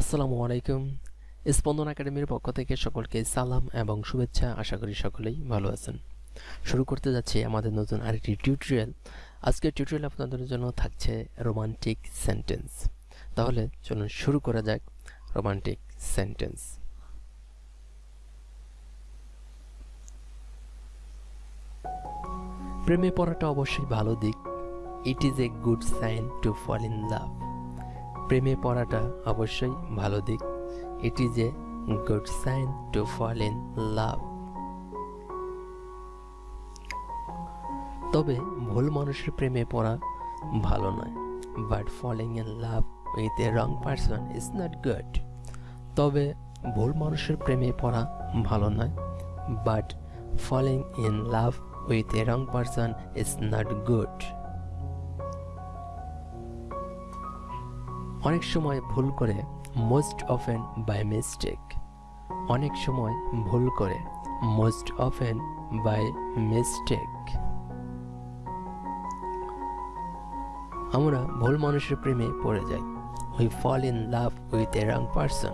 আসসালামু আলাইকুম। স্পন্দন একাডেমির পক্ষ থেকে সকলকে সালাম এবং শুভেচ্ছা। আশা করি সকলেই ভালো আছেন। শুরু করতে যাচ্ছি আমাদের নতুন আরেকটি টিউটোরিয়াল আজকের টিউটোরিয়াল আপনাদের জন্য থাকছে রোমান্টিক সেন্টেন্স তাহলে চলুন শুরু করা যাক রোমান্টিক সেন্টেন্স প্রেমে পড়াটা অবশ্যই ভালো দিক। It is a good sign to fall in love প্রেমে পড়াটা অবশ্যই ভালো দিক। It is a good sign to fall in love. তবে ভুল মানুষের প্রেমে পড়া ভালো নয়। But falling in love with a wrong person is not good. তবে ভুল মানুষের প্রেমে পড়া ভালো নয়। But falling in love with a wrong person is not good. অনেক সময় ভুল করে মোস্ট অফেন বাই মিস্টেক অনেক সময় ভুল করে মোস্ট অফেন বাই মিস্টেক আমরা ভুল মানুষের প্রেমে পড়ে যাই। We fall in love with a wrong person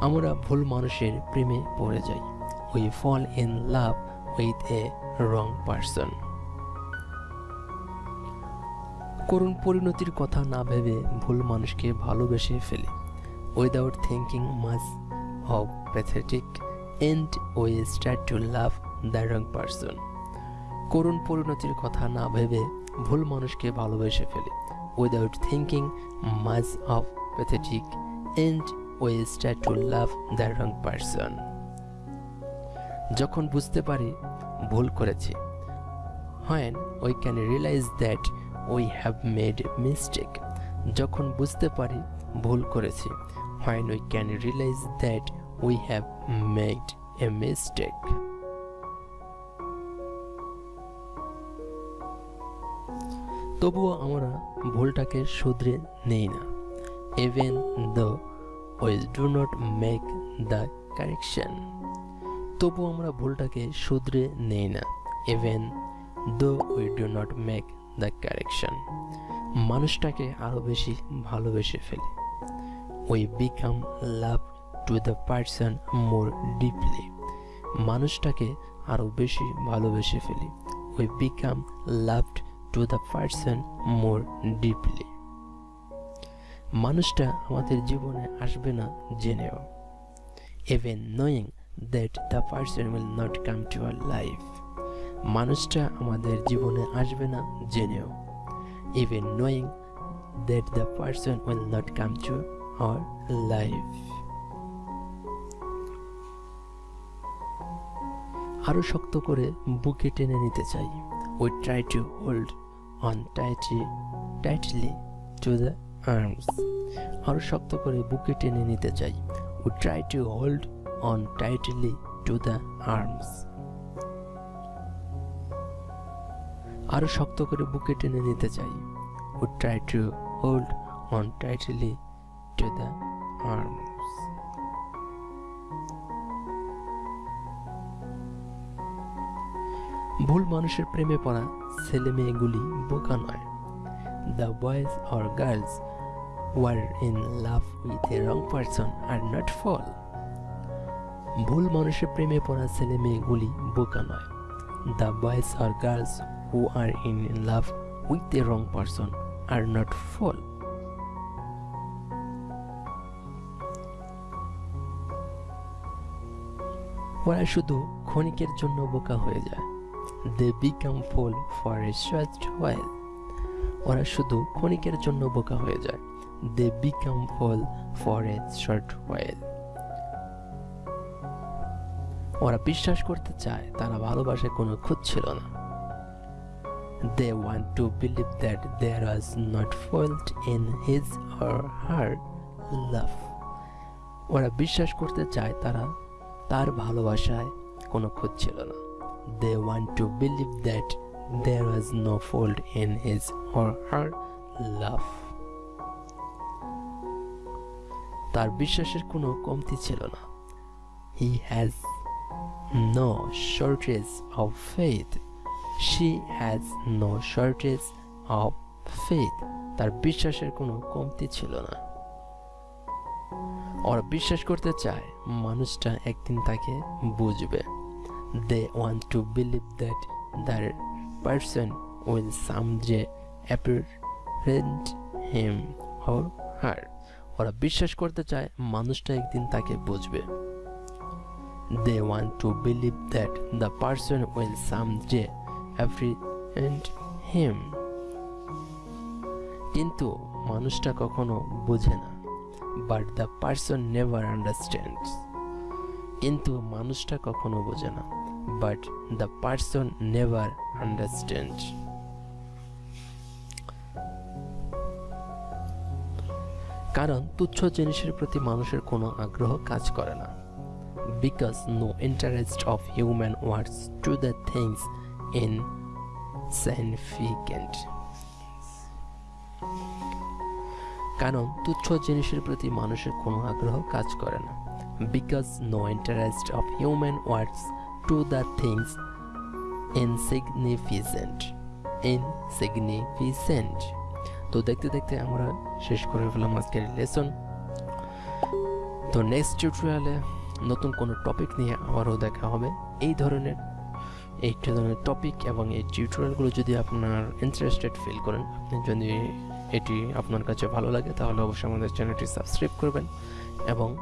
আমরা ভুল মানুষের প্রেমে পড়ে যাই। We fall in love with a wrong person করুণ পরিণতির কথা না ভেবে ভুল মানুষকে ভালোবেসে ফেলি। Without thinking much of pathetic end we start to love the wrong person করুণ পরিণতির কথা না ভেবে ভুল মানুষকে ভালোবেসে ফেলি। Without thinking much of pathetic end we start to love the wrong person যখন বুঝতে পারি ভুল করেছি when we can realise that we have made mistake যখন বুঝতে পারি, ভুল করেছি। When we can realise that we have made a mistake তবুও আমরা ভুলটাকে শুধরে নেই না। Even the we do not make the correction তবু আমরা ভুলটাকে শুধরে নেই না। Even though we do not make the correction মানুষটাকে আরও বেশি ভালোবেসে ফেলি। We become love to the person more deeply মানুষটাকে আরও বেশি ভালোবেসে ফেলি। We become loved to the person more deeply মানুষটা আমাদের জীবনে আসবে না জেনেও। Even knowing that the person will not come to our life মানুষটা আমাদের জীবনে আসবে না, জেনেও। Even knowing that the person will not come to our life আরও শক্ত করে বুকে টেনে নিতে চাই। We try to hold on tightly tightly to the arms আরও শক্ত করে বুকে টেনে নিতে চাই। We try to hold on tightly to the arms আরও শক্ত করে বুকে টেনে নিতে চাই। We try to hold on tightly to the arms ভুল মানুষের প্রেমে পড়া ছেলে মেয়েগুলি বোকা নয়। The boys or girls were in love with a wrong person are not fool ভুল মানুষের প্রেমে পড়া ছেলে মেয়েগুলি বোকা নয়। The boys or girls who are in love with the wrong person are not fall. ওরা শুধু ক্ষণিকের জন্য বোকা হয়ে যায়। They become fool for a short while ওরা শুধু ক্ষণিকের জন্য বোকা হয়ে যায়। They become fool for a short while ওরা বিশ্বাস করতে চায়, তারা ভালোবাসায় কোনো খুঁজ ছিল না। They want to believe that there was not fault in his or her love. ওরা বিশ্বাস করতে চায় তারা তার ভালোবাসায় কোনো খোঁজ ছিল না। They want to believe that there was no fault in his or her love তার বিশ্বাসের কোনো কমতি ছিল না। He has no shortage of faith she has no shortage of faith তার বিশ্বাসের কোনো কমতি ছিল না। ওরা বিশ্বাস করতে চায় মানুষটা একদিন তাকে বুঝবে। They want to believe that the person will someday apparent him or her ওরা বিশ্বাস করতে চায় মানুষটা একদিন তাকে বুঝবে। They want to believe that the person will someday apprehend him কিন্তু মানুষটা কখনো বোঝে না but the person never understands কিন্তু মানুষটা কখনো বোঝে না but the person never understand কারণ তুচ্ছ জিনিসের প্রতি মানুষের কোনো আগ্রহ কাজ করে না because no interest of human words to the things significant কারণ তুচ্ছ জিনিসের প্রতি মানুষের কোনো আগ্রহ কাজ করে না। Because no interest of human words to the things insignificant insignificant তো দেখতে দেখতে আমরা শেষ করে ফেলাম আজকের লেসন তো নেক্সট টিউটোরিয়ালে নতুন কোনো টপিক নিয়ে আবারও দেখা হবে। এই ধরনের এই ধরনের টপিক এবং এই টিউটোরিয়ালগুলো যদি আপনার ইন্টারেস্টেড ফিল করেন, আপনি যদি এটি আপনার কাছে ভালো লাগে, তাহলে অবশ্যই আমাদের চ্যানেলটি সাবস্ক্রাইব করবেন এবং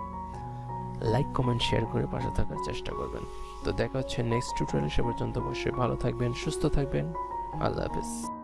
লাইক কমেন্ট শেয়ার করে পাশে থাকার চেষ্টা করবেন। তো দেখা হচ্ছে নেক্সট টিউটোরিয়াল সে পর্যন্ত অবশ্যই ভালো থাকবেন, সুস্থ থাকবেন। আল্লাহ হাফেজ।